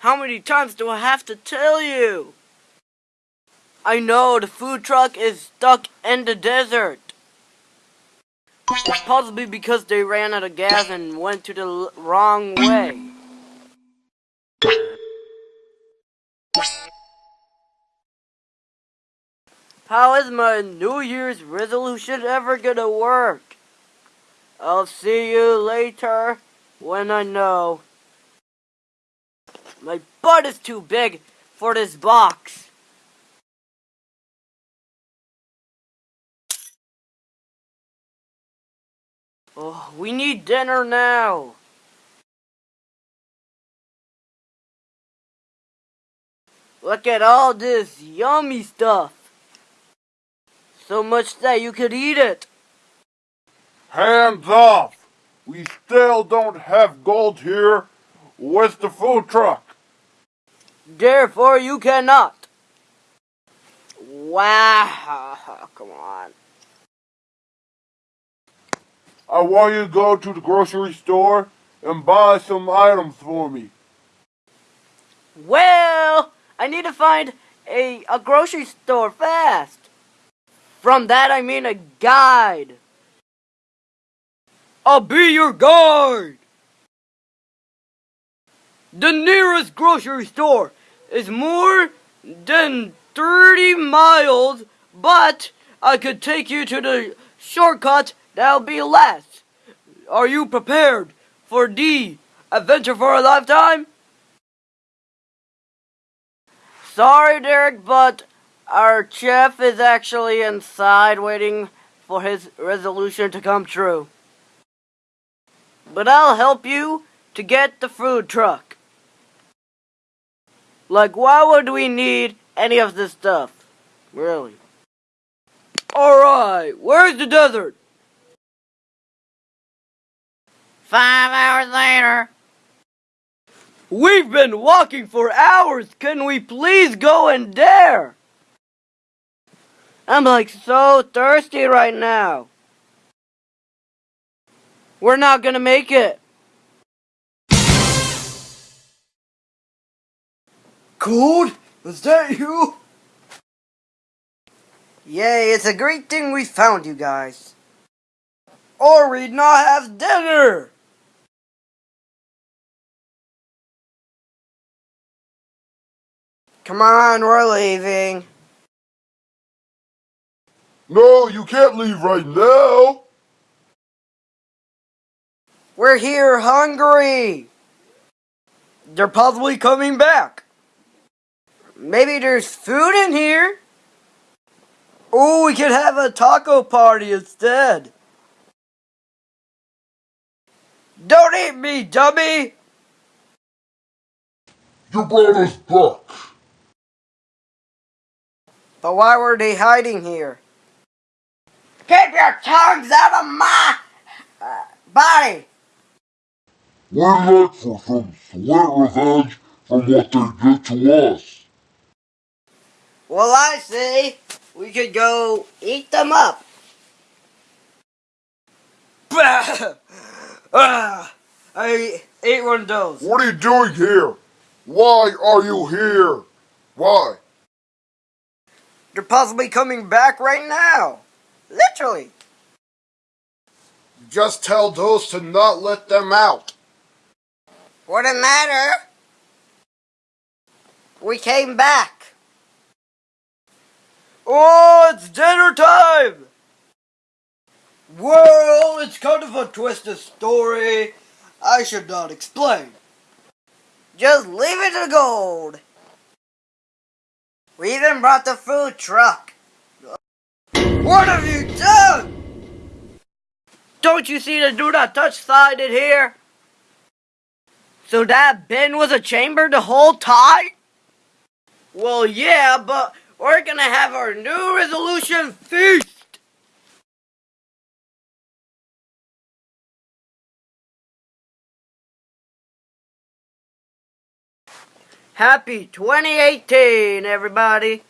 How many times do I have to tell you? I know the food truck is stuck in the desert. Possibly because they ran out of gas and went to the wrong way. How is my New Year's resolution ever gonna work? I'll see you later when I know. My butt is too big for this box. Oh, we need dinner now. Look at all this yummy stuff. So much that you could eat it. Hands off! We still don't have gold here Where's the food truck. Therefore, you cannot. Wow, come on. I want you to go to the grocery store and buy some items for me. Well, I need to find a, a grocery store fast. From that I mean a guide. I'll be your guide. The nearest grocery store is more than 30 miles, but I could take you to the shortcut that'll be less. Are you prepared for the adventure for a lifetime? Sorry, Derek, but our chef is actually inside waiting for his resolution to come true. But I'll help you to get the food truck. Like, why would we need any of this stuff? Really? Alright, where's the desert? Five hours later. We've been walking for hours. Can we please go in there? I'm like so thirsty right now. We're not gonna make it. Code? Is that you? Yay, it's a great thing we found you guys. Or we'd not have dinner! Come on, we're leaving. No, you can't leave right now. We're here hungry. They're possibly coming back. Maybe there's food in here. Oh, we could have a taco party instead. Don't eat me, dummy! You brought us back. But why were they hiding here? Keep your tongues out of my uh, body! We'd like for some sweet revenge from what they did to us. Well, I say we could go eat them up. ah, I ate one of those. What are you doing here? Why are you here? Why? They're possibly coming back right now. Literally. Just tell those to not let them out. Wouldn't matter. We came back. Oh, it's dinner time! Well, it's kind of a twisted story. I should not explain. Just leave it to gold. We even brought the food truck. What have you done? Don't you see the do not touch sign in here? So that bin was a chamber the whole time? Well, yeah, but we're gonna have our new resolution feast! Happy 2018, everybody!